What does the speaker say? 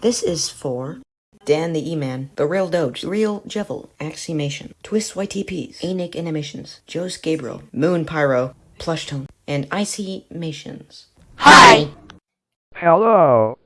This is for Dan the E-Man, The Real Doge, Real Jevil, Aximation, Twist YTPs, Anik Animations, Joe's Gabriel, Moon Pyro, Plush Tone, and Icy Mations. Hi. Hello.